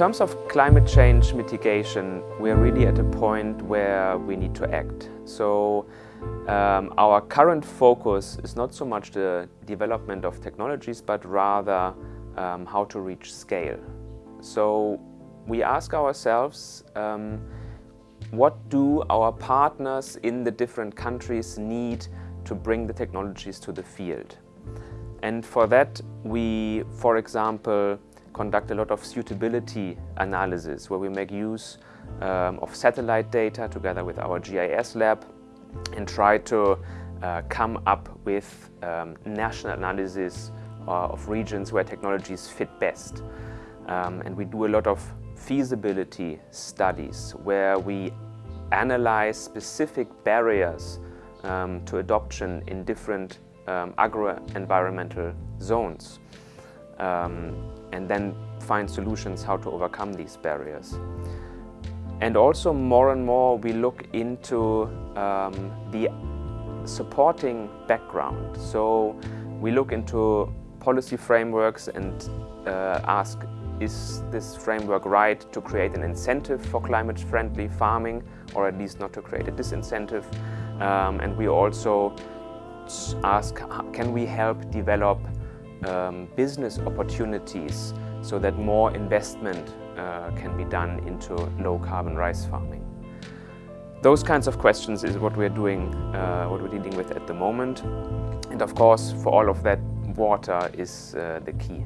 terms of climate change mitigation, we're really at a point where we need to act. So um, our current focus is not so much the development of technologies, but rather um, how to reach scale. So we ask ourselves, um, what do our partners in the different countries need to bring the technologies to the field? And for that, we, for example, conduct a lot of suitability analysis where we make use um, of satellite data together with our GIS lab and try to uh, come up with um, national analysis uh, of regions where technologies fit best. Um, and we do a lot of feasibility studies where we analyze specific barriers um, to adoption in different um, agro-environmental zones um, and then find solutions how to overcome these barriers. And also more and more we look into um, the supporting background. So we look into policy frameworks and uh, ask is this framework right to create an incentive for climate-friendly farming or at least not to create a disincentive? Um, and we also ask, can we help develop um, business opportunities so that more investment uh, can be done into low-carbon rice farming? Those kinds of questions is what we're doing, uh, what we're dealing with at the moment. And of course, for all of that, water is uh, the key.